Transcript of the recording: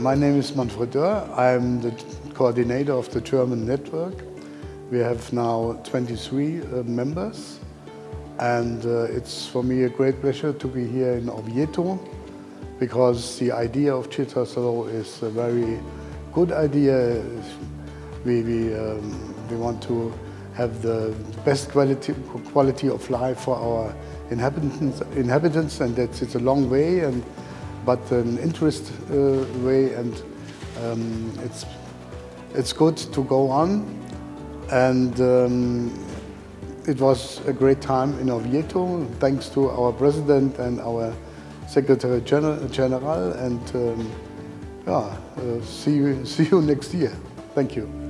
My name is Manfred Dörr. I'm the coordinator of the German network. We have now 23 uh, members and uh, it's for me a great pleasure to be here in Oviedo because the idea of Cittaslow is a very good idea. We, we, um, we want to have the best quality, quality of life for our inhabitants, inhabitants and that's it's a long way and but an interest uh, way and um, it's it's good to go on and um, it was a great time in Oviedo thanks to our president and our secretary general, and um, yeah, uh, see, you, see you next year. Thank you.